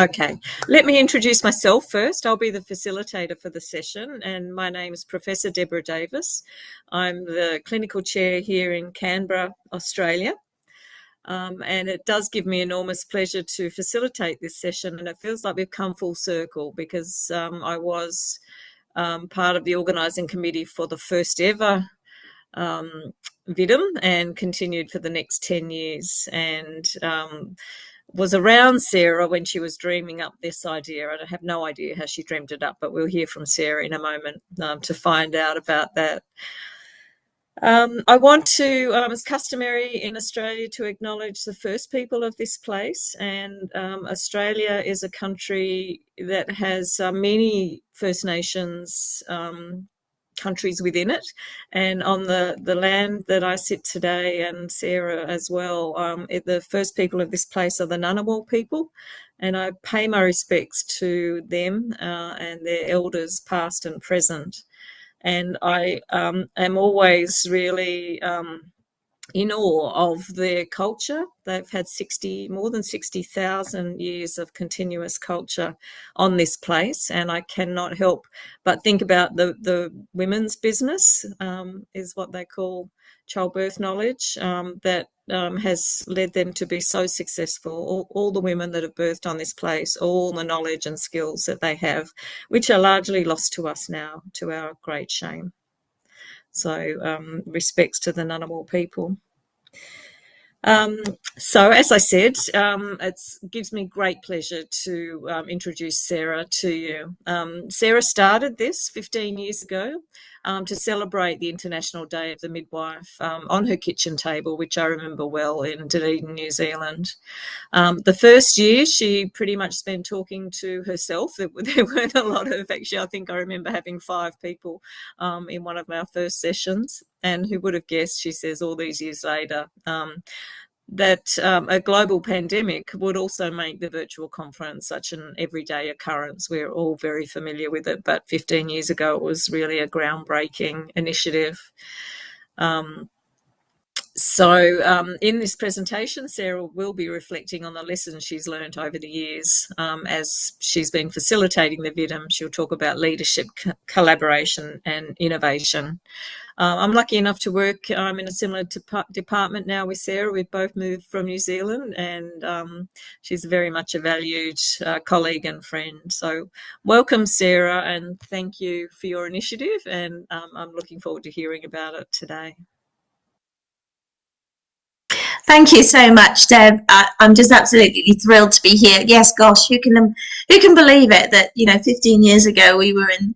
Okay, let me introduce myself first. I'll be the facilitator for the session, and my name is Professor Deborah Davis. I'm the clinical chair here in Canberra, Australia. Um, and it does give me enormous pleasure to facilitate this session, and it feels like we've come full circle because um, I was um, part of the organising committee for the first ever um, VIDM and continued for the next 10 years. And um, was around Sarah when she was dreaming up this idea. I have no idea how she dreamed it up, but we'll hear from Sarah in a moment um, to find out about that. Um, I want to, um, as customary in Australia, to acknowledge the first people of this place. And um, Australia is a country that has uh, many First Nations um, countries within it. And on the, the land that I sit today and Sarah as well, um, it, the first people of this place are the Ngunnawal people. And I pay my respects to them uh, and their elders past and present. And I um, am always really um, in awe of their culture. They've had 60, more than 60,000 years of continuous culture on this place. And I cannot help but think about the, the women's business um, is what they call childbirth knowledge um, that um, has led them to be so successful. All, all, the women that have birthed on this place, all the knowledge and skills that they have, which are largely lost to us now, to our great shame. So um, respects to the Ngunnawal people. Um, so as I said, um, it gives me great pleasure to um, introduce Sarah to you. Um, Sarah started this 15 years ago um, to celebrate the International Day of the Midwife um, on her kitchen table, which I remember well in Dunedin, New Zealand. the first year, she pretty much spent talking to herself. There, there, weren't a lot of, actually, I think I remember having five people in one of our first sessions. And who would have guessed, she says, all these years later, um, that um, a global pandemic would also make the virtual conference such an everyday occurrence. We're all very familiar with it, but 15 years ago it was really a groundbreaking initiative. Um, so um, in this presentation, Sarah will be reflecting on the lessons she's learned over the years um, as she's been facilitating the VIDM. She'll talk about leadership, collaboration and innovation. Uh, I'm lucky enough to work um, in a similar department now with Sarah. We've both moved from New Zealand and um, she's very much a valued uh, colleague and friend. So welcome, Sarah, and thank you for your initiative. And um, I'm looking forward to hearing about it today. Thank you so much, Deb. I, am just absolutely thrilled to be here. Yes, gosh, who can who can believe it that you know 15 years ago we were in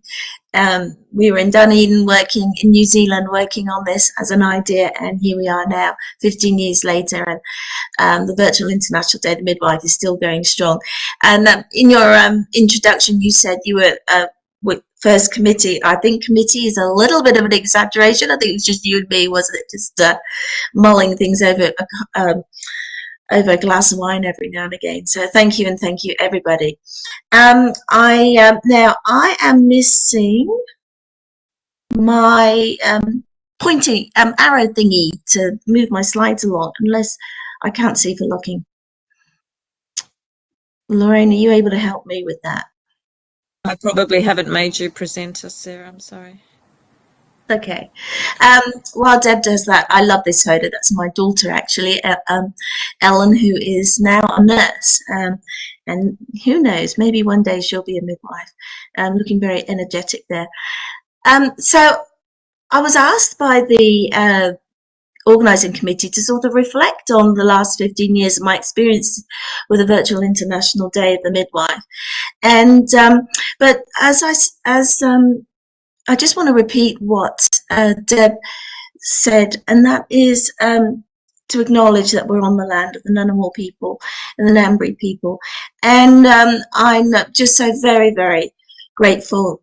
um, we were in Dunedin working in New Zealand working on this as an idea and here we are now 15 years later and um, the virtual international day of the midwife is still going strong and um, in your um, introduction you said you were uh, first committee I think committee is a little bit of an exaggeration I think it was just you and me wasn't it just uh, mulling things over um, over a glass of wine every now and again. So thank you and thank you everybody. Um, I um, now I am missing my um, pointing um, arrow thingy to move my slides along unless I can't see for looking. Lorraine, are you able to help me with that? I probably haven't made you presenter, Sarah. I'm sorry. Okay. Um, while Deb does that, I love this photo. That's my daughter, actually, um, Ellen, who is now a nurse. Um, and who knows, maybe one day she'll be a midwife. Um, looking very energetic there. Um, so I was asked by the uh, organising committee to sort of reflect on the last 15 years of my experience with the virtual international day of the midwife and um, but as i as um, I just want to repeat what uh, Deb said, and that is um, to acknowledge that we're on the land of the Ngunnawal people and the Ngambri people. And um, I'm just so very, very grateful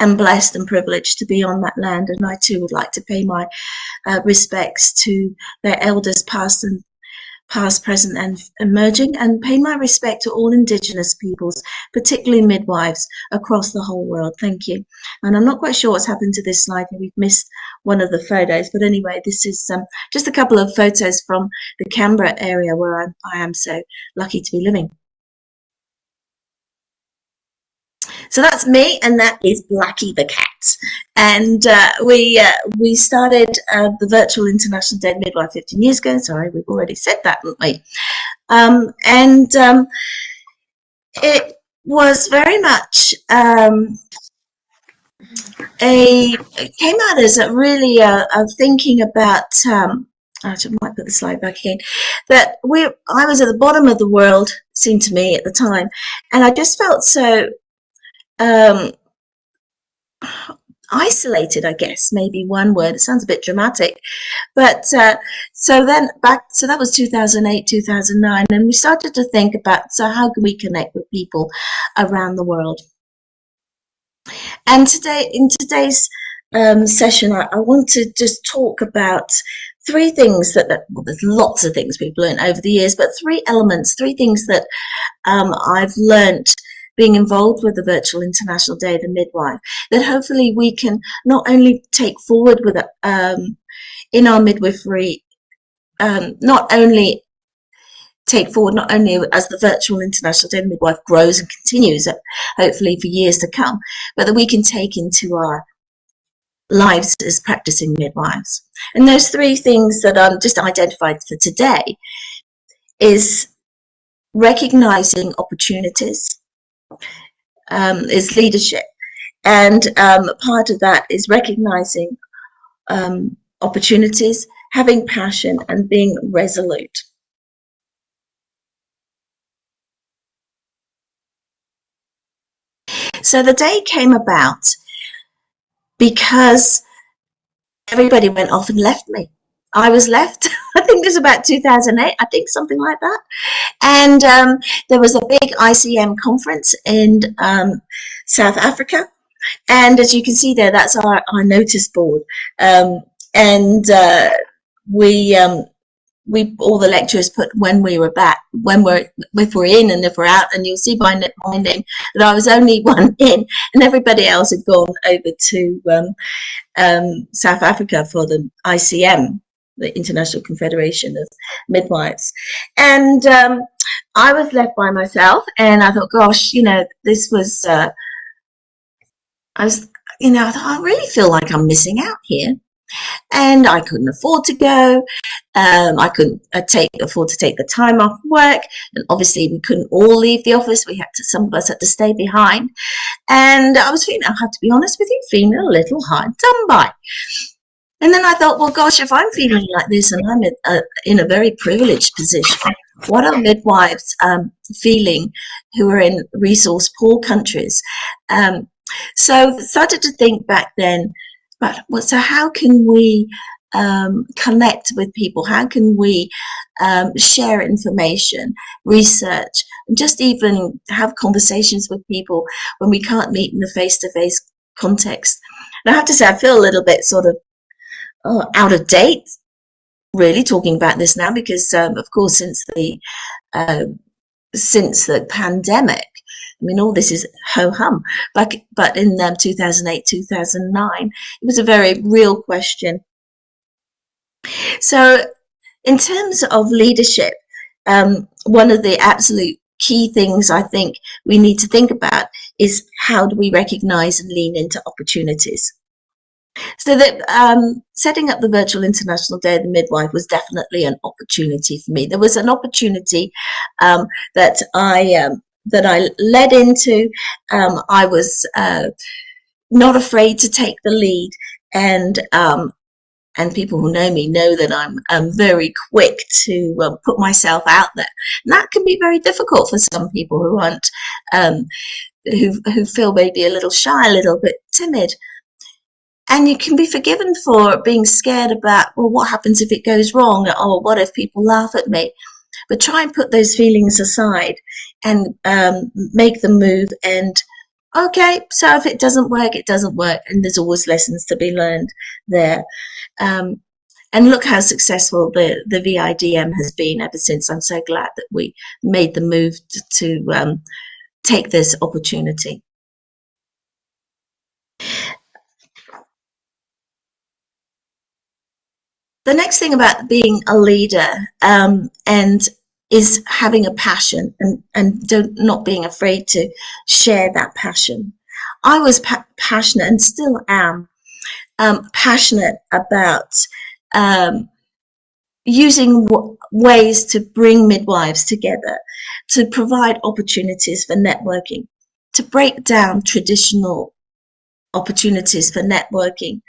and blessed and privileged to be on that land. And I too would like to pay my uh, respects to their elders past and past, present, and emerging, and pay my respect to all Indigenous peoples, particularly midwives across the whole world. Thank you. And I'm not quite sure what's happened to this slide. We've missed one of the photos, but anyway, this is um, just a couple of photos from the Canberra area where I'm, I am so lucky to be living. So that's me, and that is Blackie the cat. And uh, we uh, we started uh, the Virtual International Day Midwife 15 years ago. Sorry, we've already said that, haven't we? Um, and um, it was very much um, a came out as a really a, a thinking about um, I might put the slide back again that we I was at the bottom of the world seemed to me at the time and I just felt so um, isolated I guess maybe one word. It sounds a bit dramatic but uh, so then back so that was 2008 2009 and we started to think about so how can we connect with people around the world? And today, in today's um, session, I, I, want to just talk about three things that, that, well, there's lots of things we've learned over the years, but three elements, three things that um, I've learned being involved with the Virtual International Day of the Midwife that hopefully we can not only take forward with um, in our midwifery, um, not only take forward not only as the virtual international day of the midwife grows and continues uh, hopefully for years to come but that we can take into our lives as practicing midwives. And those three things that i'm just identified for today is recognizing opportunities um, is leadership and um, part of that is recognizing um, opportunities having passion and being resolute So the day came about because everybody went off and left me. I was left, I think it was about 2008, I think something like that. And um, there was a big ICM conference in um, South Africa. And as you can see there, that's our, our notice board. Um, and uh, we um, we all the lecturers put when we were back, when we're if we're in and if we're out, and you'll see by my name that I was only one in, and everybody else had gone over to um, um, South Africa for the ICM, the International Confederation of Midwives, and um, I was left by myself, and I thought, gosh, you know, this was. Uh, I was, you know, I thought I really feel like I'm missing out here and I couldn't afford to go. Um, I couldn't uh, take afford to take the time off work, and obviously we couldn't all leave the office. We had to, some of us had to stay behind, and I was feeling, I have to be honest with you, feeling a little hard done by. And then I thought, well, gosh, if I'm feeling like this and I'm in a, in a very privileged position, what are midwives um, feeling who are in resource poor countries? Um, so started to think back then but so how can we um, connect with people? How can we um, share information, research, and just even have conversations with people when we can't meet in the face-to-face context? And I have to say, I feel a little bit sort of oh, out of date, really talking about this now, because um, of course, since the uh, since the pandemic, I mean, all this is ho hum. But, but in um, 2008, 2009, it was a very real question. So, in terms of leadership, um, one of the absolute key things I think we need to think about is how do we recognize and lean into opportunities. So that um, setting up the virtual International Day of the Midwife was definitely an opportunity for me. There was an opportunity um, that I um, that I led into. Um, I was uh, not afraid to take the lead, and um, and people who know me know that I'm, I'm very quick to uh, put myself out there. And that can be very difficult for some people who aren't um, who who feel maybe a little shy, a little bit timid. And you can be forgiven for being scared about, well, what happens if it goes wrong? Or what if people laugh at me? but try and put those feelings aside and um, make the move and okay so if it doesn't work it doesn't work and there's always lessons to be learned there um, and look how successful the the VIDM has been ever since I'm so glad that we made the move to, to um, take this opportunity the next thing about being a leader um, and is having a passion and, and don't, not being afraid to share that passion. I was pa passionate and still am um, passionate about um, using ways to bring midwives together, to provide opportunities for networking, to break down traditional opportunities for networking,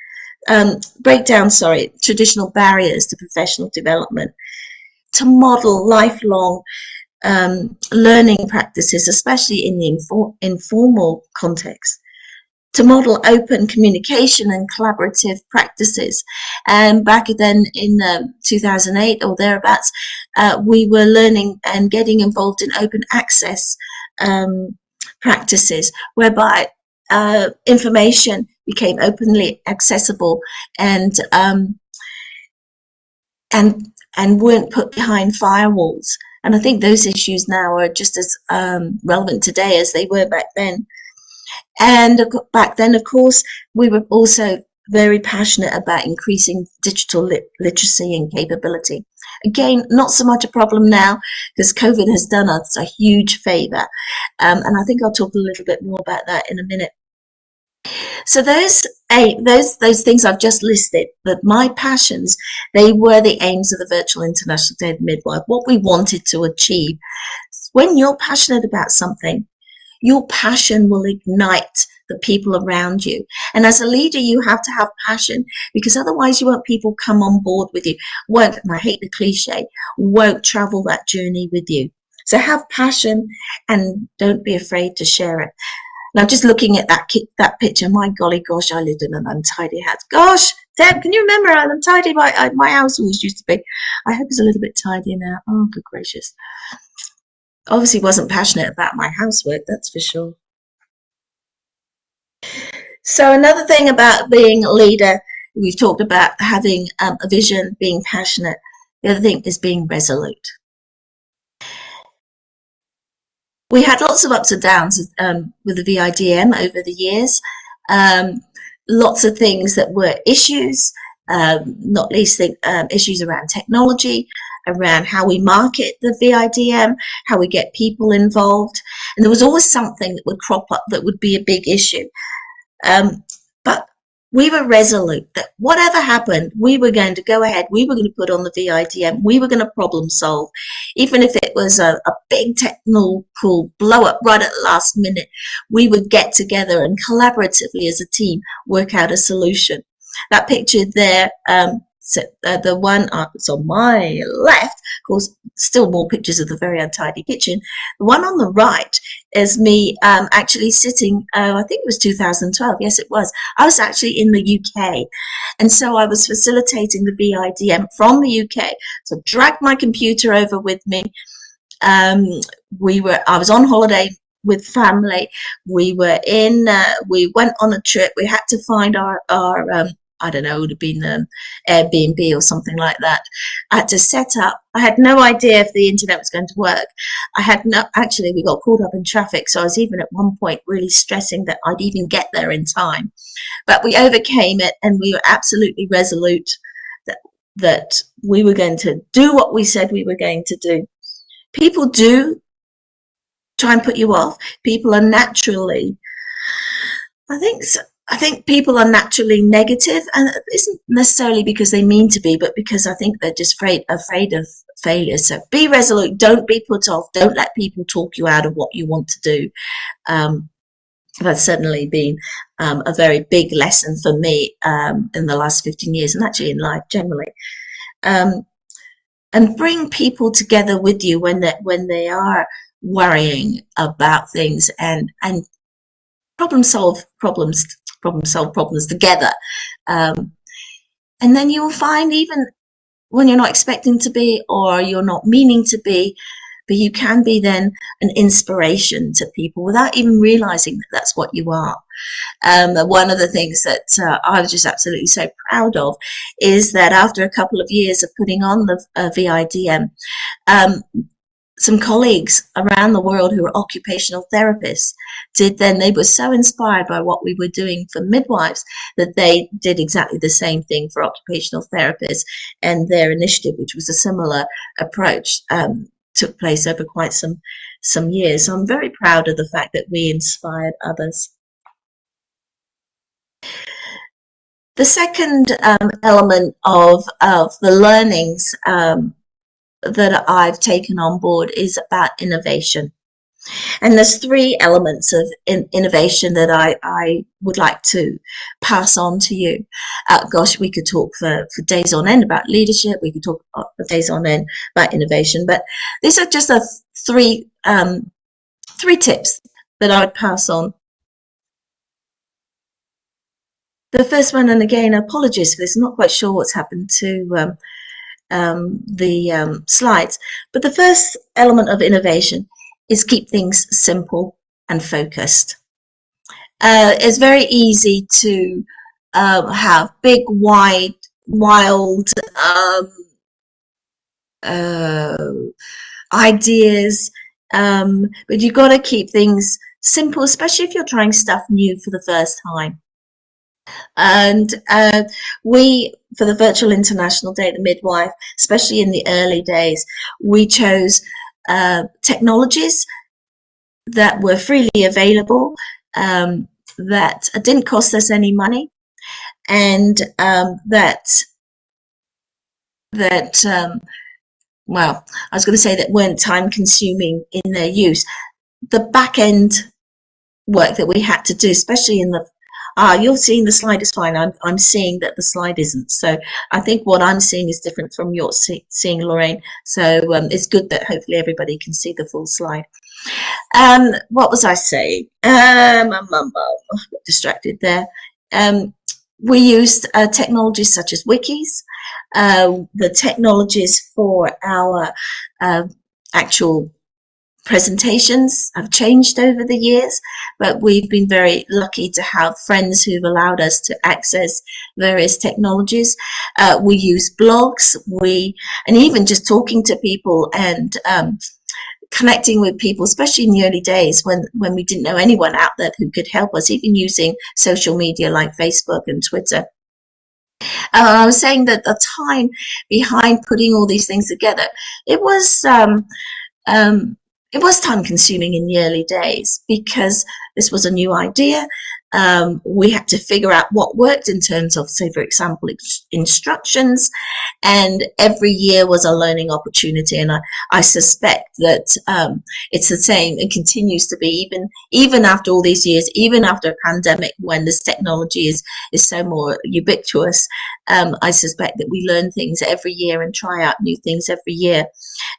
um, break down, sorry, traditional barriers to professional development, to model lifelong um, learning practices, especially in the infor informal context, to model open communication and collaborative practices. And back then in um, 2008 or thereabouts, uh, we were learning and getting involved in open access um, practices, whereby uh, information became openly accessible and um, and and weren't put behind firewalls. And I think those issues now are just as um, relevant today as they were back then. And back then, of course, we were also very passionate about increasing digital lit literacy and capability. Again, not so much a problem now because COVID has done us a huge favor. Um, and I think I'll talk a little bit more about that in a minute. So those eight, those those things I've just listed, that my passions, they were the aims of the Virtual International Day of Midwife, what we wanted to achieve. When you're passionate about something, your passion will ignite the people around you. And as a leader, you have to have passion because otherwise you won't people come on board with you, won't, and I hate the cliche, won't travel that journey with you. So have passion and don't be afraid to share it. Now, just looking at that that picture, my golly gosh, I lived in an untidy house. Gosh, Deb, can you remember how untidy my, uh, my house always used to be? I hope it's a little bit tidier now. Oh, good gracious. Obviously wasn't passionate about my housework, that's for sure. So another thing about being a leader, we've talked about having um, a vision, being passionate. The other thing is being resolute. We had lots of ups and downs um, with the VIDM over the years. Um, lots of things that were issues, um, not least the, um, issues around technology, around how we market the VIDM, how we get people involved. And there was always something that would crop up that would be a big issue. Um, we were resolute that whatever happened, we were going to go ahead, we were going to put on the VIDM, we were going to problem solve. Even if it was a, a big technical blow up right at the last minute, we would get together and collaboratively as a team work out a solution. That picture there um, so uh, the one on my left, of course, still more pictures of the very untidy kitchen. The one on the right is me um, actually sitting, uh, I think it was 2012, yes it was. I was actually in the UK and so I was facilitating the VIDM from the UK. So dragged my computer over with me. Um, we were, I was on holiday with family. We were in, uh, we went on a trip. We had to find our, our um, I don't know, it would have been um, Airbnb or something like that. I had to set up. I had no idea if the internet was going to work. I had no, actually, we got caught up in traffic. So I was even at one point really stressing that I'd even get there in time. But we overcame it and we were absolutely resolute that, that we were going to do what we said we were going to do. People do try and put you off. People are naturally, I think, I think people are naturally negative, and it isn't necessarily because they mean to be, but because I think they're just afraid afraid of failure. So be resolute. Don't be put off. Don't let people talk you out of what you want to do. Um, that's certainly been um, a very big lesson for me um, in the last 15 years, and actually in life generally. Um, and bring people together with you when they when they are worrying about things and and problem solve problems problem solve problems together. Um, and then you will find even when you're not expecting to be or you're not meaning to be, but you can be then an inspiration to people without even realizing that that's what you are. Um, one of the things that uh, I was just absolutely so proud of is that after a couple of years of putting on the uh, VIDM, um, some colleagues around the world who were occupational therapists did then they were so inspired by what we were doing for midwives that they did exactly the same thing for occupational therapists and their initiative which was a similar approach um, took place over quite some some years. So i'm very proud of the fact that we inspired others. The second um, element of, of the learnings um, that I've taken on board is about innovation. And there's three elements of in innovation that I, I would like to pass on to you. Uh, gosh, we could talk for, for days on end about leadership. We could talk for days on end about innovation. But these are just a three um, three tips that I would pass on. The first one, and again, apologies for this. I'm not quite sure what's happened to um, um, the um, slides. But the first element of innovation is keep things simple and focused. Uh, it's very easy to um, have big, wide, wild um, uh, ideas, um, but you've got to keep things simple, especially if you're trying stuff new for the first time. And uh, we, for the Virtual International Day, the midwife, especially in the early days, we chose uh, technologies that were freely available, um, that didn't cost us any money, and um, that that um, well, I was going to say that weren't time consuming in their use. The back end work that we had to do, especially in the ah, you're seeing the slide is fine. I'm, I'm seeing that the slide isn't. So I think what I'm seeing is different from your see, seeing, Lorraine. So um, it's good that hopefully everybody can see the full slide. Um, what was I saying? Um, um, um, um distracted there. Um, we used uh, technologies such as wikis, uh, the technologies for our uh, actual presentations have changed over the years, but we've been very lucky to have friends who've allowed us to access various technologies. Uh, we use blogs, we, and even just talking to people and um, connecting with people, especially in the early days when, when we didn't know anyone out there who could help us, even using social media like Facebook and Twitter. Uh, I was saying that the time behind putting all these things together, it was um, um, it was time consuming in the early days because this was a new idea. Um, we had to figure out what worked in terms of, say, for example, instructions. And every year was a learning opportunity. And I, I suspect that um, it's the same and continues to be even even after all these years, even after a pandemic when this technology is, is so more ubiquitous. Um, I suspect that we learn things every year and try out new things every year.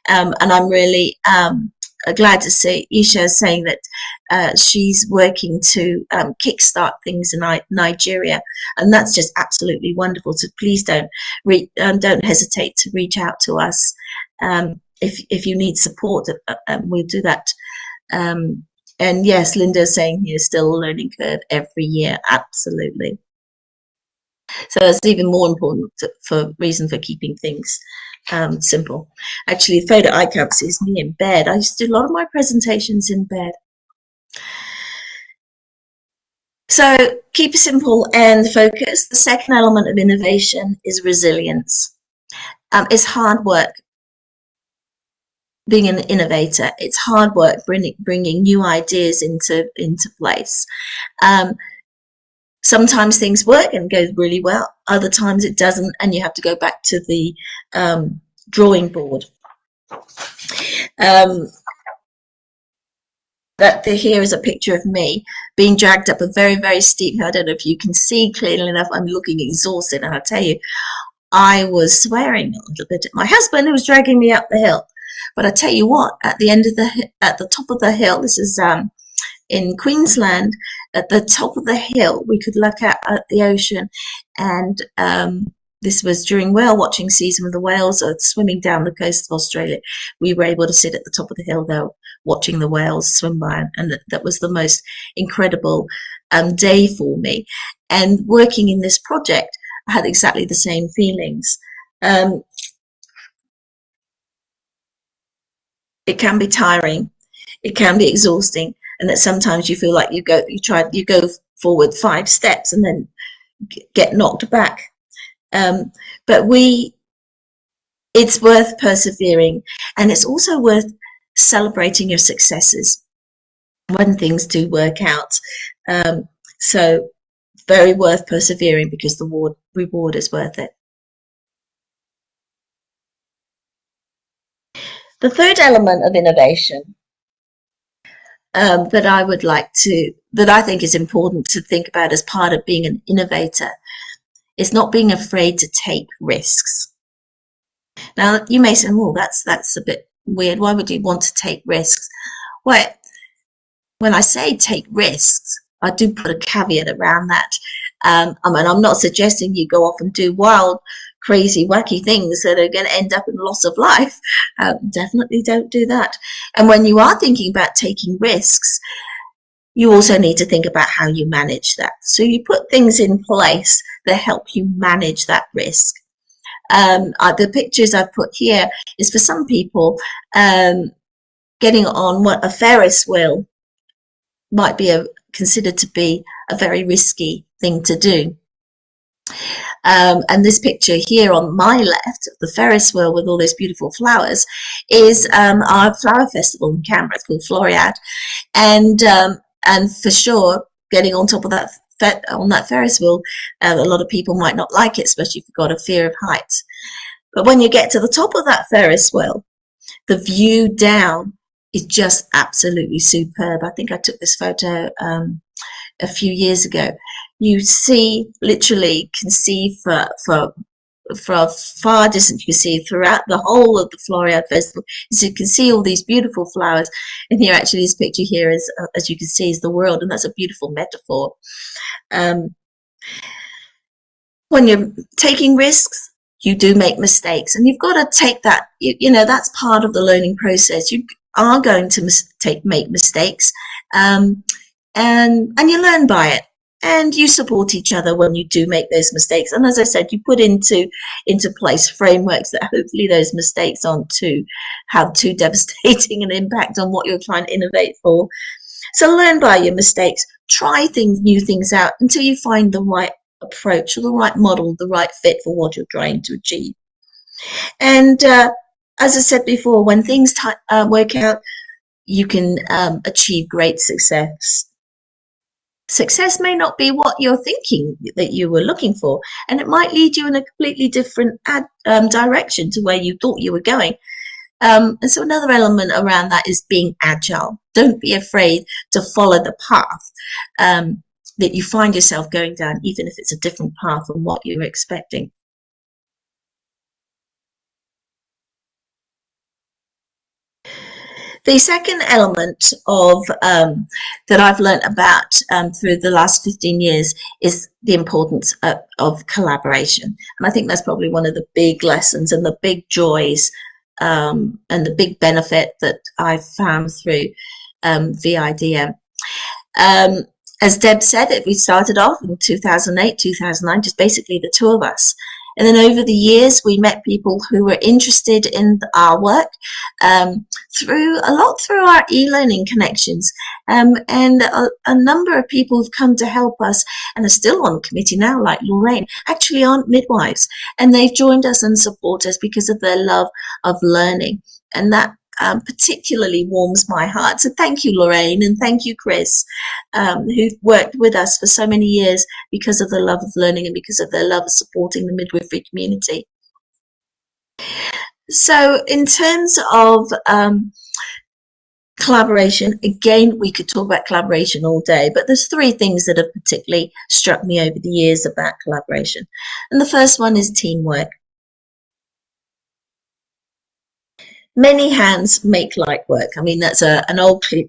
Um, and I'm really um, glad to see Isha saying that uh, she's working to um, kickstart things in Nigeria, and that's just absolutely wonderful. So please don't um, don't hesitate to reach out to us um, if if you need support. Uh, um, we'll do that. Um, and yes, Linda's saying here still a learning curve every year. Absolutely. So it's even more important for reason for keeping things um, simple. Actually, photo I can't see is me in bed. I used to do a lot of my presentations in bed. So keep it simple and focus. The second element of innovation is resilience. Um, it's hard work being an innovator. It's hard work bringing, bringing new ideas into, into place. Um, sometimes things work and goes really well other times it doesn't and you have to go back to the um, drawing board. Um, that the, here is a picture of me being dragged up a very very steep hill I don't know if you can see clearly enough I'm looking exhausted and I tell you I was swearing a little bit at my husband who was dragging me up the hill. But I tell you what at the end of the at the top of the hill this is um, in Queensland at the top of the hill, we could look at, the ocean and um, this was during whale watching season when the whales are swimming down the coast of Australia. We were able to sit at the top of the hill though, watching the whales swim by, and that, that was the most incredible um, day for me. And working in this project, I had exactly the same feelings. Um, it can be tiring, it can be exhausting, and that sometimes you feel like you go you try you go forward five steps and then get knocked back um, but we it's worth persevering and it's also worth celebrating your successes when things do work out um, so very worth persevering because the reward is worth it. The third element of innovation um, that I would like to, that I think is important to think about as part of being an innovator is not being afraid to take risks. Now you may say, well, that's, that's a bit weird. Why would you want to take risks? Well, when I say take risks, I do put a caveat around that. Um, I mean, I'm not suggesting you go off and do wild crazy, wacky things that are going to end up in loss of life. Um, definitely don't do that. And when you are thinking about taking risks, you also need to think about how you manage that. So you put things in place that help you manage that risk. Um, uh, the pictures I've put here is for some people um, getting on what a Ferris wheel might be a, considered to be a very risky thing to do. Um, and this picture here on my left, the Ferris wheel with all those beautiful flowers, is um, our flower festival in Canberra. It's called Floriade, and um, and for sure, getting on top of that on that Ferris wheel, uh, a lot of people might not like it, especially if you've got a fear of heights. But when you get to the top of that Ferris wheel, the view down is just absolutely superb. I think I took this photo um, a few years ago you see literally can see for for for a far distance you can see throughout the whole of the Floriade Festival. So you can see all these beautiful flowers and here actually this picture here is uh, as you can see is the world and that's a beautiful metaphor. Um, when you're taking risks you do make mistakes and you've got to take that you, you know that's part of the learning process. You are going to mis take make mistakes um, and and you learn by it and you support each other when you do make those mistakes. And as i said you put into into place frameworks that hopefully those mistakes aren't too have too devastating an impact on what you're trying to innovate for. So learn by your mistakes. Try things new things out until you find the right approach or the right model the right fit for what you're trying to achieve. And uh, as i said before when things uh, work out you can um, achieve great success Success may not be what you're thinking that you were looking for, and it might lead you in a completely different ad, um, direction to where you thought you were going. Um, and so another element around that is being agile. Don't be afraid to follow the path um, that you find yourself going down, even if it's a different path from what you were expecting. The second element of um, that I've learned about um, through the last 15 years is the importance of, of, collaboration. And I think that's probably one of the big lessons and the big joys um, and the big benefit that I've found through um, VIDM. Um, as Deb said, we started off in 2008, 2009, just basically the two of us. And then over the years, we met people who were interested in our work um, through a lot through our e-learning connections. Um, and a, a, number of people have come to help us and are still on the committee now, like Lorraine, actually aren't midwives. And they've joined us and support us because of their love of learning. And that um, particularly warms my heart. So thank you, Lorraine, and thank you, Chris, um, who've worked with us for so many years because of the love of learning and because of their love of supporting the midwifery community. So in terms of um, collaboration, again, we could talk about collaboration all day, but there's three things that have particularly struck me over the years about collaboration. And the first one is teamwork. Many hands make light work. I mean, that's a, an old cl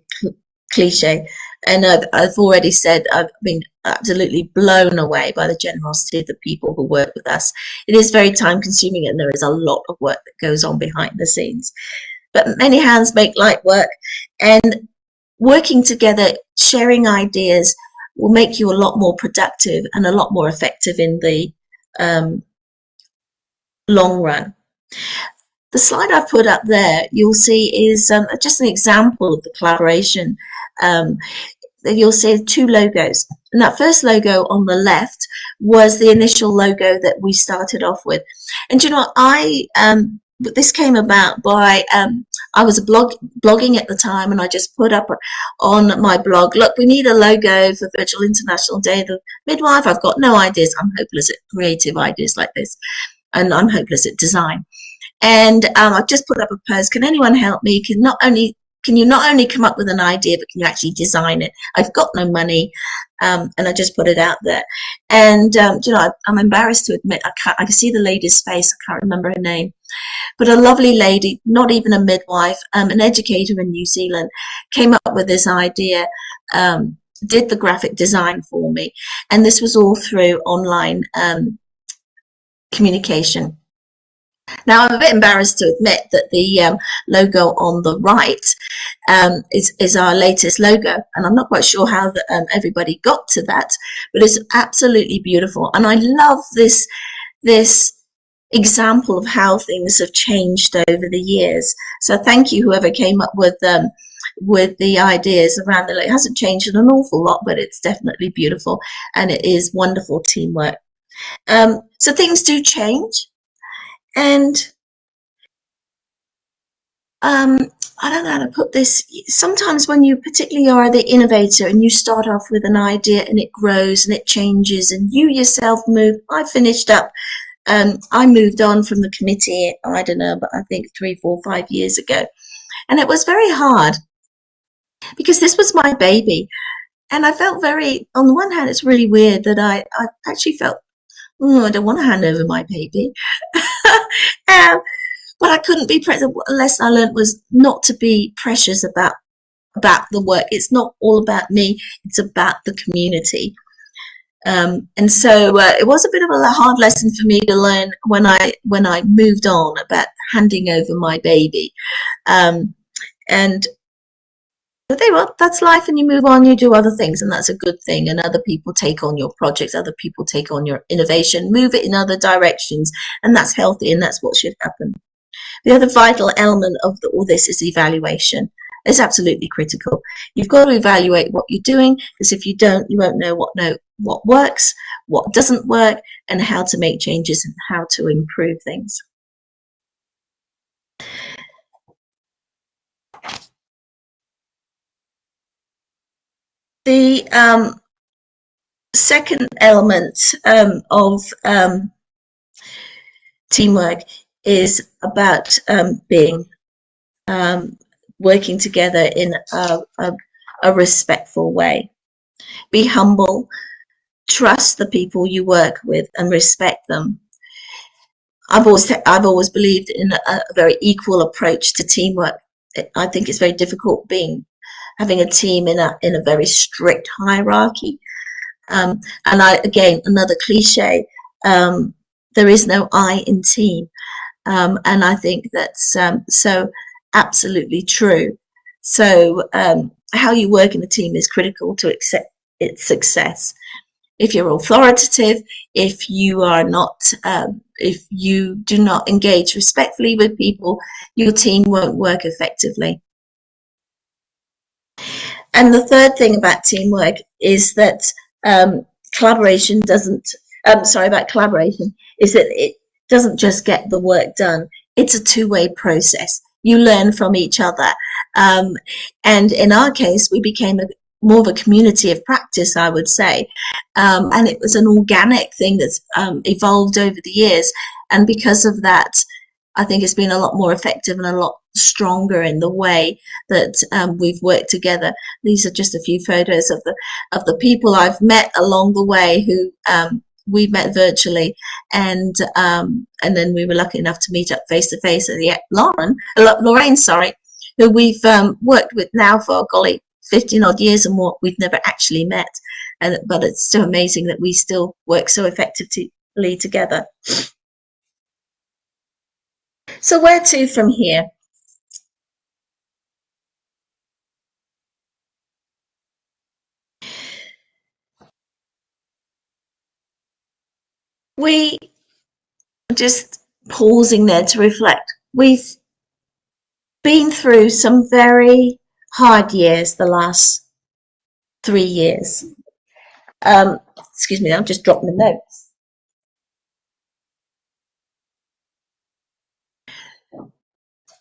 cliche. And I've, I've already said I've been absolutely blown away by the generosity of the people who work with us. It is very time consuming and there is a lot of work that goes on behind the scenes. But many hands make light work and working together, sharing ideas will make you a lot more productive and a lot more effective in the um, long run. The slide I've put up there, you'll see is um, just an example of the collaboration. Um, you'll see two logos. And that first logo on the left was the initial logo that we started off with. And you know, I um, this came about by um, I was blog blogging at the time, and I just put up on my blog, look, we need a logo for Virtual International Day of the Midwife. I've got no ideas. I'm hopeless at creative ideas like this, and I'm hopeless at design. And um, I've just put up a post. Can anyone help me? Can not only can you not only come up with an idea, but can you actually design it? I've got no money, um, and I just put it out there. And um, you know, I, am embarrassed to admit I can't. I can see the lady's face. I can't remember her name, but a lovely lady, not even a midwife, um, an educator in New Zealand, came up with this idea. Um, did the graphic design for me, and this was all through online um, communication. Now, I'm a bit embarrassed to admit that the um, logo on the right um, is, is our latest logo, and I'm not quite sure how the, um, everybody got to that, but it's absolutely beautiful. And I love this, this example of how things have changed over the years. So thank you, whoever came up with um, with the ideas around the. It hasn't changed an awful lot, but it's definitely beautiful, and it is wonderful teamwork. Um, so things do change. And um, I don't know how to put this. Sometimes when you particularly are the innovator and you start off with an idea and it grows and it changes and you yourself move. I finished up, um, I moved on from the committee, I don't know, but I think three, four, five years ago. And it was very hard because this was my baby. And I felt very, on the one hand, it's really weird that I, I actually felt, oh, I don't want to hand over my baby. um, but I couldn't be present. A lesson I learned was not to be precious about about the work. It's not all about me. It's about the community. Um, and so uh, it was a bit of a hard lesson for me to learn when I when I moved on about handing over my baby. Um, and but they well, that's life and you move on, you do other things and that's a good thing. And other people take on your projects, other people take on your innovation, move it in other directions. And that's healthy and that's what should happen. The other vital element of the, all this is evaluation. It's absolutely critical. You've got to evaluate what you're doing because if you don't, you won't know what what works, what doesn't work, and how to make changes and how to improve things. The um, second element um, of um, teamwork is about um, being um, working together in a, a, a, respectful way. Be humble, trust the people you work with, and respect them. I've always I've always believed in a, a very equal approach to teamwork. I think it's very difficult being having a team in a in a very strict hierarchy. Um, and I again another cliche. Um, there is no I in team, um, and I think that's um, so absolutely true. So um, how you work in a team is critical to accept its success. If you're authoritative, if you are not, um, if you do not engage respectfully with people, your team won't work effectively. And the third thing about teamwork is that um, collaboration doesn't, um, sorry, about collaboration, is that it doesn't just get the work done. It's a two-way process. You learn from each other. Um, and in our case, we became a, more of a community of practice, I would say. Um, and it was an organic thing that's um, evolved over the years. And because of that, I think it's been a lot more effective and a lot stronger in the way that um, we've worked together. These are just a few photos of the of the people I've met along the way who um, we met virtually, and um, and then we were lucky enough to meet up face to face. And yeah, Lauren, Lorraine, sorry, who we've um, worked with now for golly, 15 odd years and more. We've never actually met, and but it's still amazing that we still work so effectively together. So where to from here? We just pausing there to reflect. We've been through some very hard years the last three years. Um, excuse me, I'm just dropping the notes.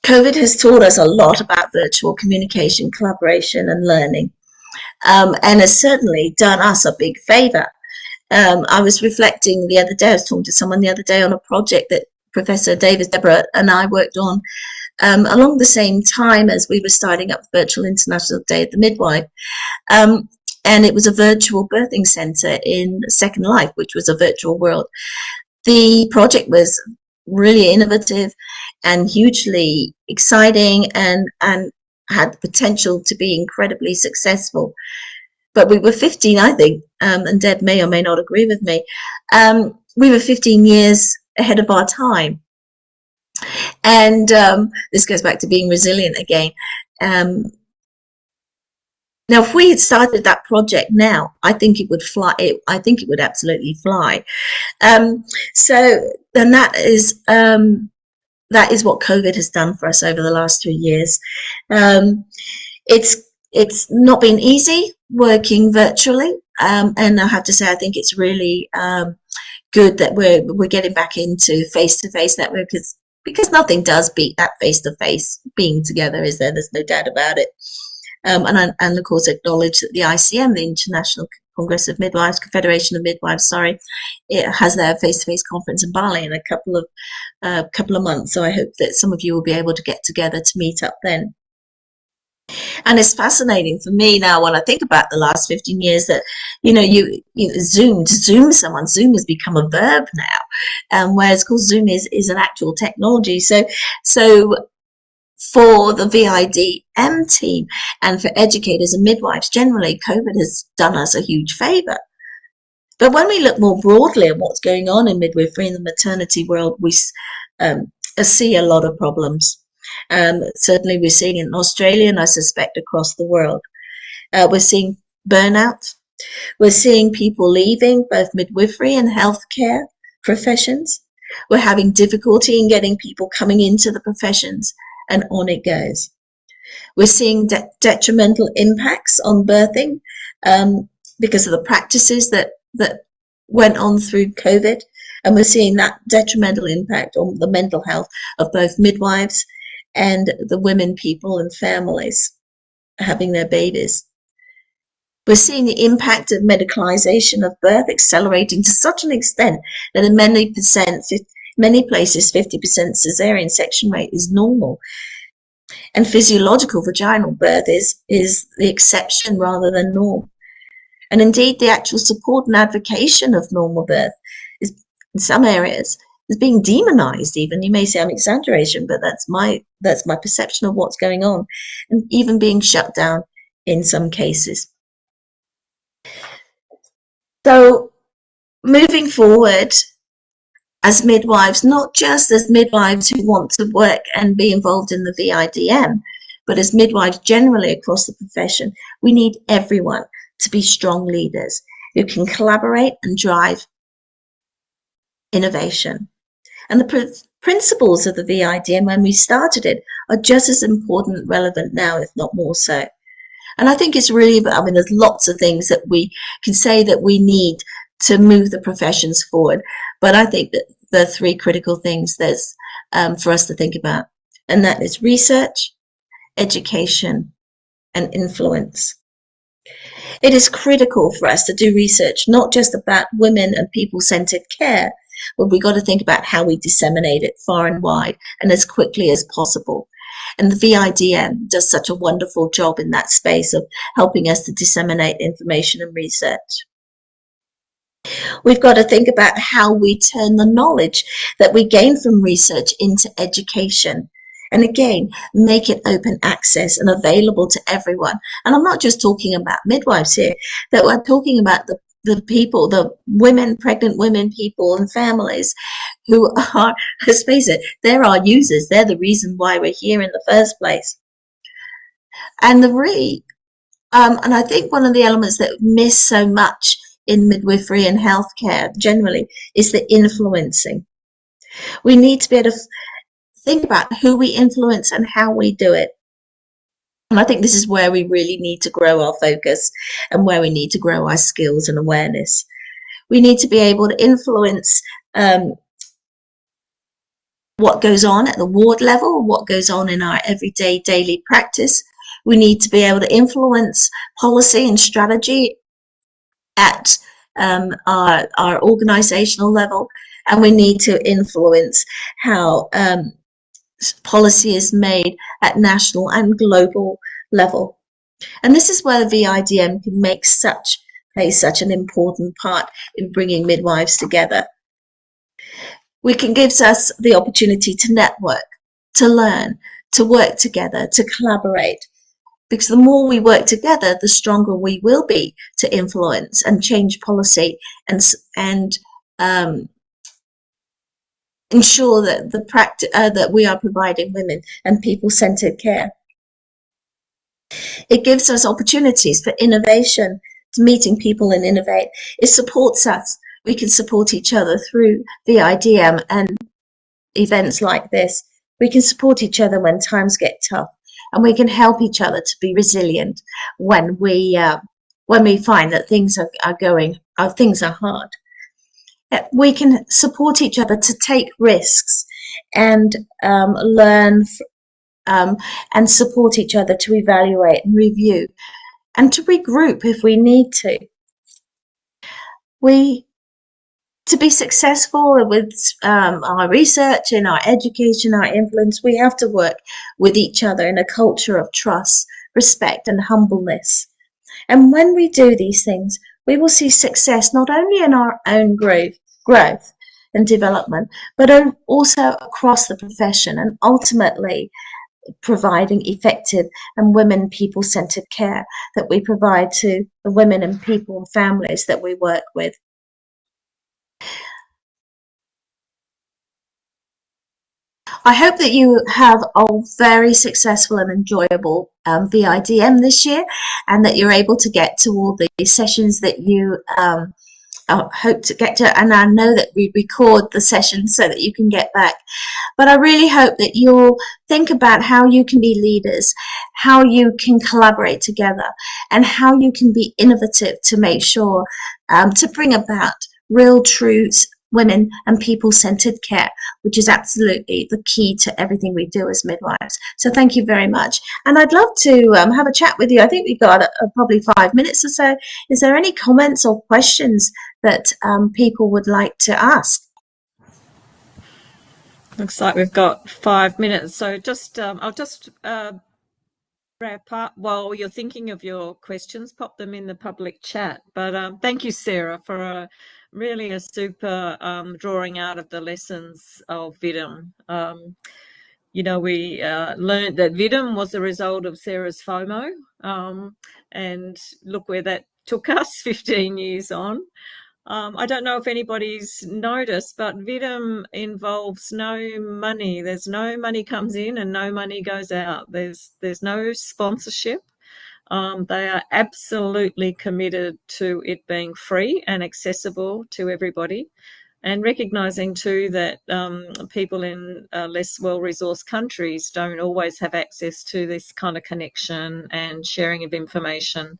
COVID has taught us a lot about virtual communication, collaboration, and learning, um, and has certainly done us a big favor. Um, I was reflecting the other day, I was talking to someone the other day on a project that Professor Davis Deborah and I worked on um, along the same time as we were starting up Virtual International Day of the Midwife. Um, and it was a virtual birthing center in Second Life, which was a virtual world. The project was really innovative and hugely exciting and, and had the potential to be incredibly successful. But we were 15, I think, um, and Deb may or may not agree with me. Um, we were 15 years ahead of our time. And um, this goes back to being resilient again. Um, now, if we had started that project now, I think it would fly. It, I think it would absolutely fly. Um, so and that is um, that is what COVID has done for us over the last three years. It's it's not been easy working virtually, um, and I have to say I think it's really um, good that we're we're getting back into face to face network because because nothing does beat that face to face being together, is there? There's no doubt about it. Um, and, and of course acknowledge that the ICM, the International Congress of Midwives, Confederation of Midwives, sorry, it has their face-to-face conference in Bali in a couple of uh, couple of months. So I hope that some of you will be able to get together to meet up then. And it's fascinating for me now when I think about the last 15 years that, you know, you, you Zoom, to Zoom someone, Zoom has become a verb now. Um, whereas, of course, Zoom is, is an actual technology. So, so for the VIDM team and for educators and midwives generally, COVID has done us a huge favor. But when we look more broadly at what's going on in midwifery in the maternity world, we um, see a lot of problems. Um, certainly, we're seeing in Australia, and I suspect across the world. Uh, we're seeing burnout. We're seeing people leaving both midwifery and healthcare professions. We're having difficulty in getting people coming into the professions and on it goes. We're seeing de detrimental impacts on birthing um, because of the practices that, that went on through COVID. And we're seeing that detrimental impact on the mental health of both midwives and the women, people, and families having their babies. We're seeing the impact of medicalization of birth accelerating to such an extent that in many percent, Many places, 50% cesarean section rate is normal. And physiological vaginal birth is, is the exception rather than norm. And indeed, the actual support and advocacy of normal birth is, in some areas, is being demonized even. You may say I'm exaggeration, but that's my, that's my perception of what's going on. And even being shut down in some cases. So moving forward, as midwives, not just as midwives who want to work and be involved in the VIDM, but as midwives generally across the profession, we need everyone to be strong leaders who can collaborate and drive innovation. And the pr principles of the VIDM when we started it are just as important, relevant now, if not more so. And I think it's really, I mean, there's lots of things that we can say that we need to move the professions forward. But I think that the three critical things there's um, for us to think about, and that is research, education, and influence. It is critical for us to do research, not just about women and people-centered care, but we've got to think about how we disseminate it far and wide and as quickly as possible. And the VIDM does such a wonderful job in that space of helping us to disseminate information and research. We've got to think about how we turn the knowledge that we gain from research into education. And again, make it open access and available to everyone. And I'm not just talking about midwives here, that we're talking about the, the people, the women, pregnant women, people and families who are, let's face it, they're our users. They're the reason why we're here in the first place. And the re, um, and I think one of the elements that miss so much in midwifery and healthcare generally is the influencing. We need to be able to think about who we influence and how we do it. And I think this is where we really need to grow our focus and where we need to grow our skills and awareness. We need to be able to influence um, what goes on at the ward level, what goes on in our everyday daily practice. We need to be able to influence policy and strategy at um, our, our organizational level, and we need to influence how um, policy is made at national and global level. And this is where the VIDM can make such play such an important part in bringing midwives together. We can gives us the opportunity to network, to learn, to work together, to collaborate. Because the more we work together, the stronger we will be to influence and change policy and and um, ensure that the practice uh, that we are providing women and people-centered care. It gives us opportunities for innovation, meeting people and innovate. It supports us. We can support each other through the IDM and events like this. We can support each other when times get tough, and we can help each other to be resilient when we uh, when we find that things are, are going, uh, things are hard. We can support each other to take risks and um, learn um, and support each other to evaluate and review and to regroup if we need to. We to be successful with um, our research and our education, our influence, we have to work with each other in a culture of trust, respect, and humbleness. And when we do these things, we will see success not only in our own growth, growth and development, but also across the profession and ultimately providing effective and women people centered care that we provide to the women and people and families that we work with. I hope that you have a very successful and enjoyable um, VIDM this year and that you're able to get to all the sessions that you um, I hope to get to, and I know that we record the session so that you can get back. But I really hope that you'll think about how you can be leaders, how you can collaborate together, and how you can be innovative to make sure um, to bring about real truths women and people-centered care, which is absolutely the key to everything we do as midwives. So thank you very much. And I'd love to um, have a chat with you. I think we've got uh, probably five minutes or so. Is there any comments or questions that um, people would like to ask? Looks like we've got five minutes. So just, um, I'll just uh, wrap up while you're thinking of your questions, pop them in the public chat. But um, thank you, Sarah, for a really a super um, drawing out of the lessons of VIDM. Um, you know, we uh, learned that VIDM was a result of Sarah's FOMO, um, and look where that took us 15 years on. Um, I don't know if anybody's noticed, but VIDM involves no money. There's no money comes in and no money goes out. There's there's no sponsorship. Um, they are absolutely committed to it being free and accessible to everybody. And recognizing too that um, people in uh, less well resourced countries don't always have access to this kind of connection and sharing of information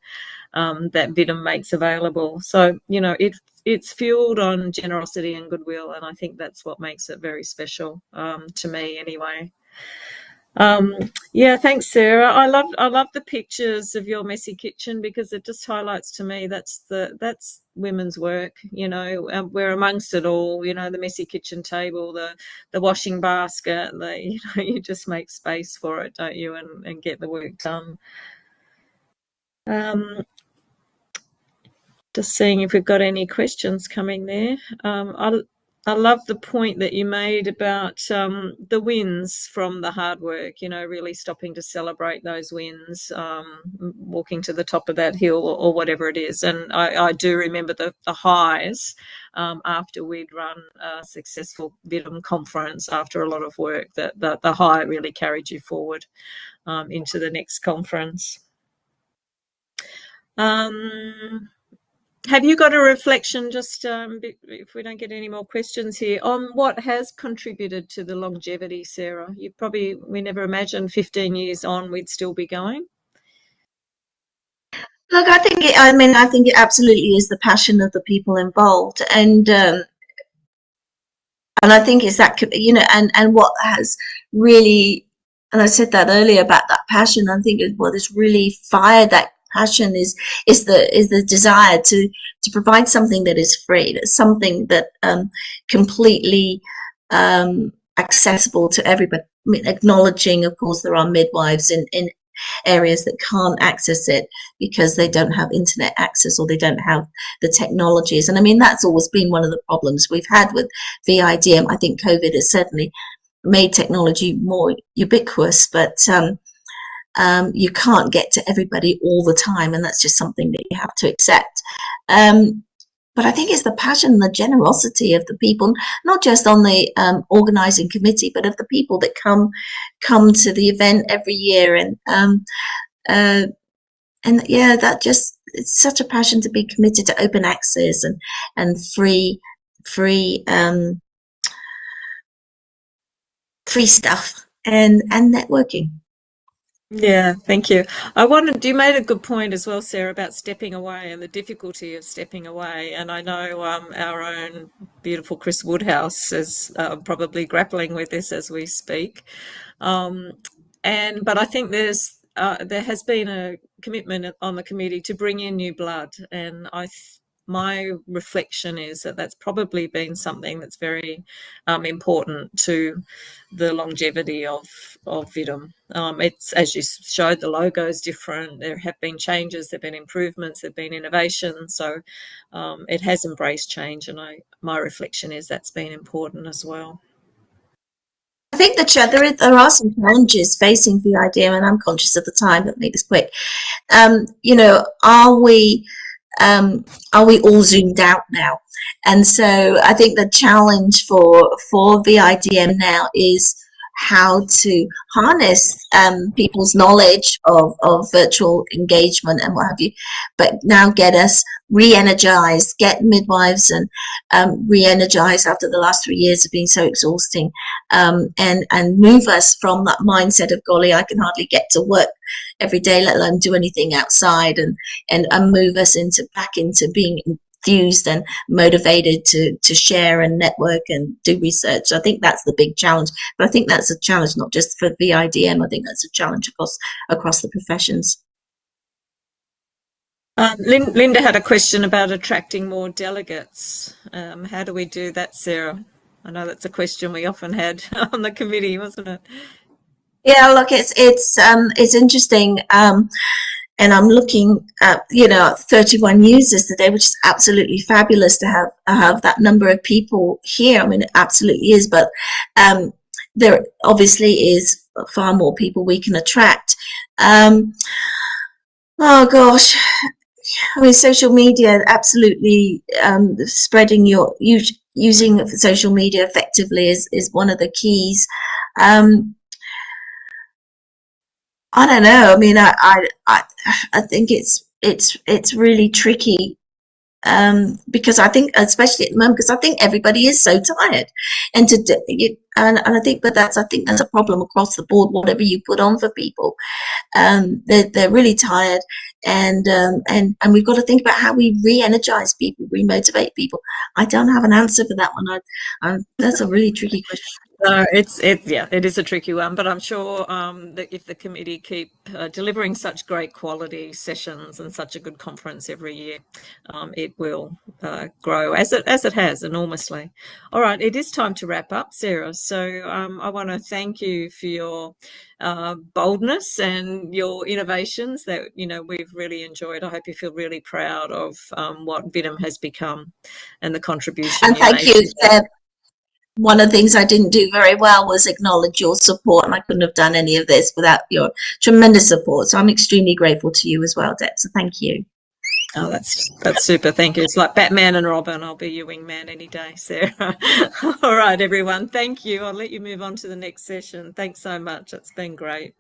um, that VIDM makes available. So, you know, it, it's fueled on generosity and goodwill. And I think that's what makes it very special um, to me anyway. Um, yeah, thanks, Sarah. I love I love the pictures of your messy kitchen because it just highlights to me that's the that's women's work. You know, we're amongst it all. You know, the messy kitchen table, the the washing basket. The you know, you just make space for it, don't you, and and get the work done. Um, just seeing if we've got any questions coming there. Um, I, I love the point that you made about um, the wins from the hard work, you know, really stopping to celebrate those wins, um, walking to the top of that hill or, or whatever it is. And I, I do remember the, the highs um, after we'd run a successful VIDM conference after a lot of work, that, that the high really carried you forward um, into the next conference. Um, have you got a reflection, just um, if we don't get any more questions here, on what has contributed to the longevity, Sarah? You probably, we never imagined 15 years on we'd still be going. Look, I think, it, I mean, I think it absolutely is the passion of the people involved. And um, and I think it's that you know, and and what has really, and I said that earlier about that passion. I think what has really fired that passion is is the is the desire to to provide something that is free, something that um, completely um, accessible to everybody. I mean, acknowledging, of course, there are midwives in in areas that can't access it because they don't have internet access or they don't have the technologies. And I mean, that's always been one of the problems we've had with VIDM. I think COVID has certainly made technology more ubiquitous, but um, um, you can't get to everybody all the time. And that's just something that you have to accept. Um, but I think it's the passion, the generosity of the people, not just on the um, organizing committee, but of the people that come come to the event every year. And um, uh, and yeah, that just it's such a passion to be committed to open access and and free free um, free stuff and and networking. Yeah, thank you. I wanted you made a good point as well, Sarah, about stepping away and the difficulty of stepping away. And I know um, our own beautiful Chris Woodhouse is uh, probably grappling with this as we speak. Um, and but I think there's uh, there has been a commitment on the committee to bring in new blood, and I my reflection is that that's probably been something that's very um, important to the longevity of of VIDM. Um, it's as you showed, the logo is different. There have been changes, there've been improvements, there've been innovation. So um, it has embraced change, and I my reflection is that's been important as well. I think the there, is, there are some challenges facing the VIDM, and I'm conscious of the time. But make this quick. You know, are we um, are we all zoomed out now? And so I think the challenge for for VIDM now is how to harness um, people's knowledge of, of virtual engagement and what have you, but now get us re-energized, get midwives and um, re-energized after the last three years of being so exhausting um, and, and move us from that mindset of, golly, I can hardly get to work every day, let alone do anything outside and, and, and move us into back into being enthused and motivated to to share and network and do research. I think that's the big challenge. But I think that's a challenge not just for VIDM. I think that's a challenge across across the professions. Um, Linda had a question about attracting more delegates. Um, how do we do that, Sarah? I know that's a question we often had on the committee, wasn't it? Yeah, look, it's it's um, it's interesting. Um, and I'm looking at you know 31 users today, which is absolutely fabulous to have have that number of people here. I mean, it absolutely is, but um, there obviously is far more people we can attract. Um, oh gosh, I mean, social media absolutely um, spreading your using social media effectively is is one of the keys. Um, I don't know. I mean, I, I, I, I think it's, it's, it's really tricky um, because I think, especially at the moment, because I think everybody is so tired, and to and, and I think, but that's I think that's a problem across the board. Whatever you put on for people, um, they're they're really tired, and um, and and we've got to think about how we re-energize people, re-motivate people. I don't have an answer for that one. I, I that's a really tricky question. No, it's it yeah, it is a tricky one, but I'm sure um, that if the committee keep uh, delivering such great quality sessions and such a good conference every year, um, it will uh, grow as it as it has enormously. All right, it is time to wrap up, Sarah. So um, I want to thank you for your uh, boldness and your innovations that you know we've really enjoyed. I hope you feel really proud of um, what VIDM has become and the contribution. And thank you, one of the things I didn't do very well was acknowledge your support, and I couldn't have done any of this without your tremendous support. So I'm extremely grateful to you as well, Deb. So thank you. Oh, that's that's super. Thank you. It's like Batman and Robin. I'll be your wingman any day, Sarah. All right, everyone. Thank you. I'll let you move on to the next session. Thanks so much. It's been great.